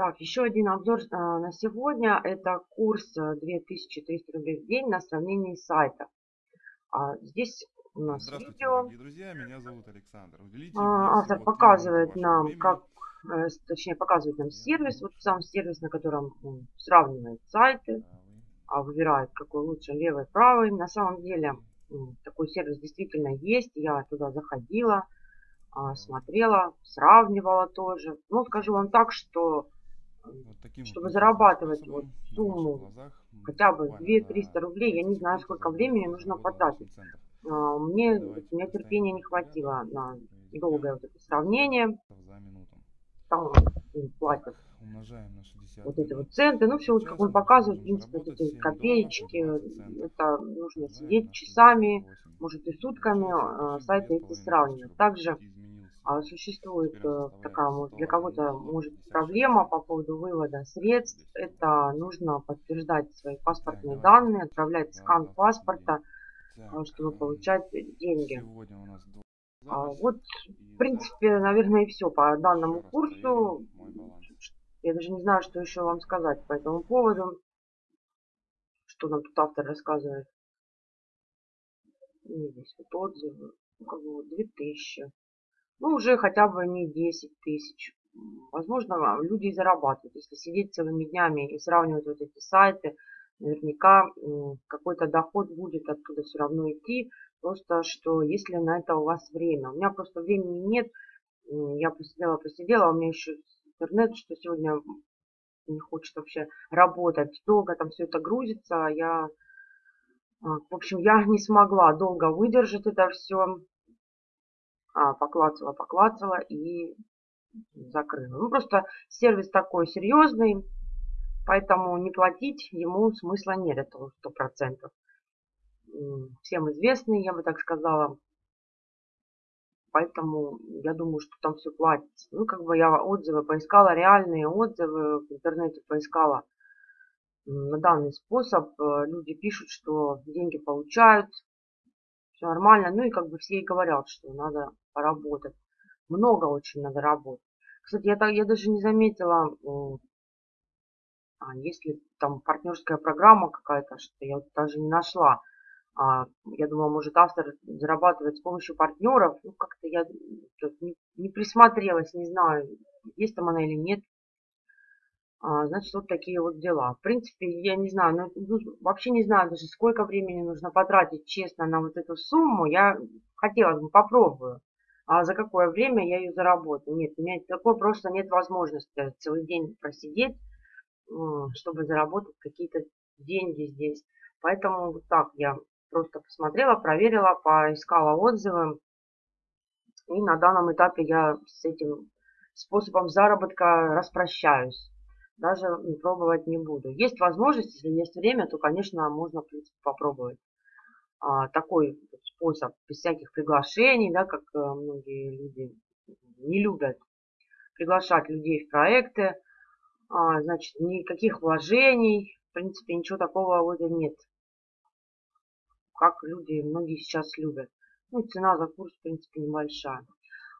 Так, еще один обзор а, на сегодня. Это курс 2300 рублей в день на сравнении сайта. А, здесь у нас Здравствуйте, видео. дорогие друзья, меня зовут Александр. Уделите А, мне автор показывает нам, вашего как, э, точнее показывает нам сервис. Вот сам сервис, на котором он сравнивает сайты, времени. а выбирает какой лучше, левый, правый. На самом деле такой сервис действительно есть. Я туда заходила, а, смотрела, сравнивала тоже. Ну, скажу вам так, что Вот таким чтобы вот зарабатывать вот сумму глазах хотя бы буквально 2-300 за рублей, я не знаю, сколько времени нужно 48 потратить. А, Мне, Давайте у меня терпения не хватило на долгое вот это сравнение. Там платят Умножаем на 60 вот эти вот центы. Ну, все, вот как он показывает, в принципе, вот эти 7 копеечки, долларов и 20 центов. это нужно сидеть часами, 68. может и сутками, а, сайты эти 2500 сравнивать. Также существует Теперь он э, такая, для 101 кого-то может 56 проблема по поводу вывода средств. Это нужно подтверждать свои паспортные данные, отправлять скан паспорта, а, Так, чтобы м, получать деньги. У А, Вот, в принципе, наверное, и все по данному курсу. Я даже не знаю, что еще вам сказать по этому поводу. Что нам тут автор рассказывает. Здесь вот отзывы. Вот 2000. Ну, уже хотя бы не 10 тысяч. Возможно, а, люди и зарабатывают. Если сидеть целыми днями и сравнивать вот эти сайты, наверняка какой-то доход будет оттуда все равно идти. Просто, что если на это у вас время. У меня просто времени нет. Я посидела, посидела. У меня еще интернет, что сегодня не хочет вообще работать. Долго там все это грузится. Я, а, в общем, я не смогла долго выдержать это все. А, поклацала, поклацала и закрыла. Ну, просто сервис такой серьезный, поэтому не платить ему смысла нет, процентов. М, Всем известный, я бы так сказала. Поэтому я думаю, что там все платится. Ну, как бы я отзывы поискала, реальные отзывы в интернете поискала на данный способ. Э, Люди пишут, что деньги получают, все нормально. Ну и как бы все и говорят, что надо поработать. Много очень надо работать. Кстати, я, так, я даже не заметила, а, есть ли там партнерская программа какая-то, что я даже не нашла. А, я думала, может автор зарабатывает с помощью партнеров. Ну, как-то я не, не присмотрелась, не знаю, есть там она или нет. А, значит, вот такие вот дела. В принципе, я не знаю, ну, ну, вообще не знаю даже, сколько времени нужно потратить, честно, на вот эту сумму. Я хотела бы попробую. А за какое время я ее заработаю? Нет, у меня такой просто нет возможности целый день просидеть, чтобы заработать какие-то деньги здесь. Поэтому вот так я просто посмотрела, проверила, поискала отзывы. И на данном этапе я с этим способом заработка распрощаюсь. Даже пробовать не буду. Есть возможность, если есть время, то, конечно, можно, в принципе, попробовать. А, такой способ, без всяких приглашений, да, как э, многие люди не любят приглашать людей в проекты. А, значит, никаких вложений, в принципе, ничего такого вот нет. Как люди, многие сейчас любят. Ну, цена за курс, в принципе, небольшая.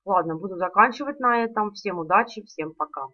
Ладно, буду заканчивать на этом. Всем удачи, всем пока.